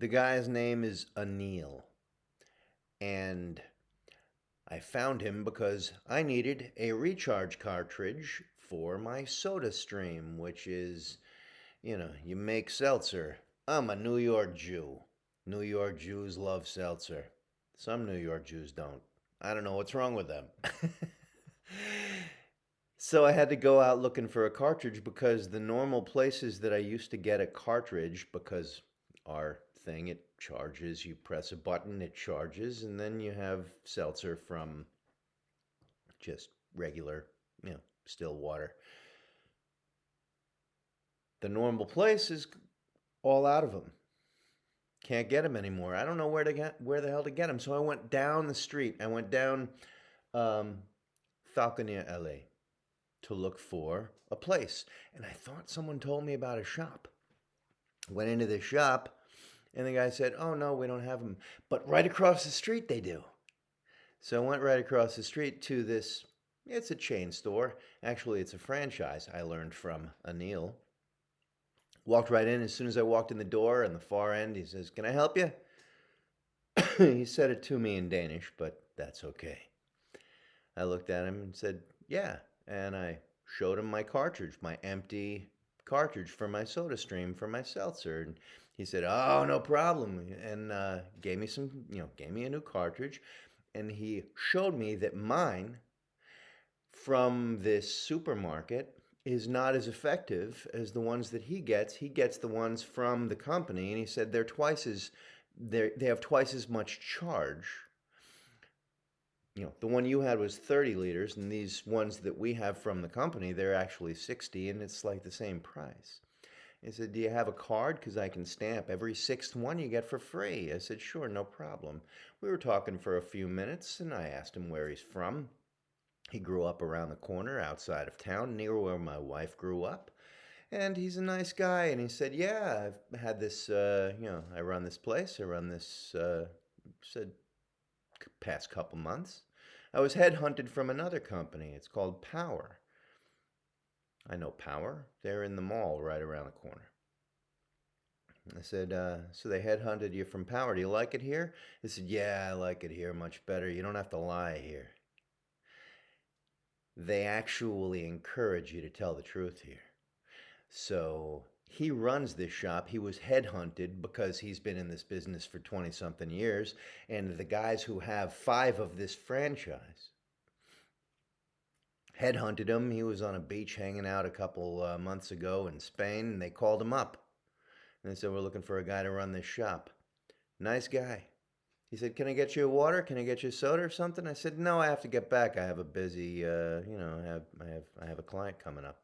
The guy's name is Anil. And I found him because I needed a recharge cartridge for my soda stream, which is, you know, you make seltzer. I'm a New York Jew. New York Jews love seltzer. Some New York Jews don't. I don't know what's wrong with them. so I had to go out looking for a cartridge because the normal places that I used to get a cartridge, because our thing, it charges, you press a button, it charges, and then you have seltzer from just regular, you know, still water. The normal place is all out of them. Can't get them anymore. I don't know where to get where the hell to get them. So I went down the street. I went down um, Falkoner Allé to look for a place, and I thought someone told me about a shop. Went into the shop, and the guy said, "Oh no, we don't have them, but right across the street they do." So I went right across the street to this. It's a chain store. Actually, it's a franchise. I learned from Anil Walked right in. As soon as I walked in the door on the far end, he says, Can I help you? he said it to me in Danish, but that's okay. I looked at him and said, Yeah. And I showed him my cartridge, my empty cartridge for my soda stream for my seltzer. And he said, Oh, no problem. And uh, gave me some, you know, gave me a new cartridge. And he showed me that mine from this supermarket is not as effective as the ones that he gets. He gets the ones from the company, and he said they're twice as they they have twice as much charge. You know, the one you had was 30 liters, and these ones that we have from the company, they're actually 60, and it's like the same price. He said, Do you have a card? Because I can stamp every sixth one you get for free. I said, Sure, no problem. We were talking for a few minutes, and I asked him where he's from. He grew up around the corner outside of town, near where my wife grew up. And he's a nice guy. And he said, Yeah, I've had this, uh, you know, I run this place. I run this, uh, said, past couple months. I was headhunted from another company. It's called Power. I know Power. They're in the mall right around the corner. I said, uh, so they headhunted you from Power. Do you like it here? He said, yeah, I like it here much better. You don't have to lie here they actually encourage you to tell the truth here. So he runs this shop. He was headhunted because he's been in this business for 20 something years. And the guys who have five of this franchise headhunted him. He was on a beach hanging out a couple uh, months ago in Spain, and they called him up. And they said, We're looking for a guy to run this shop. Nice guy. He said, "Can I get you a water? Can I get you a soda or something?" I said, "No, I have to get back. I have a busy, uh, you know, I have, I have, I have a client coming up."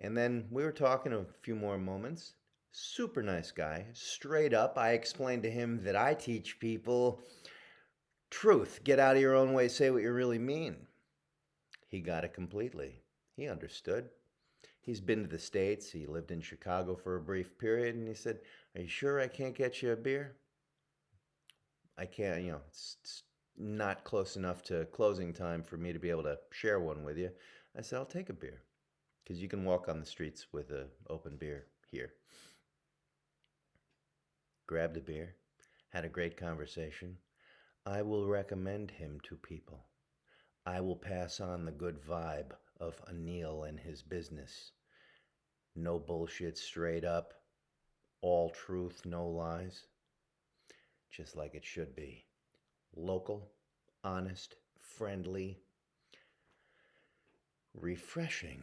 And then we were talking a few more moments. Super nice guy, straight up. I explained to him that I teach people truth. Get out of your own way. Say what you really mean. He got it completely. He understood. He's been to the States. He lived in Chicago for a brief period. And he said, Are you sure I can't get you a beer? I can't, you know, it's, it's not close enough to closing time for me to be able to share one with you. I said, I'll take a beer because you can walk on the streets with an open beer here. Grabbed a beer, had a great conversation. I will recommend him to people. I will pass on the good vibe of Anil and his business. No bullshit, straight up, all truth, no lies just like it should be. Local, honest, friendly, refreshing.